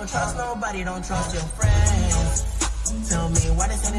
Don't trust nobody, don't trust your friends. Tell me why this ain't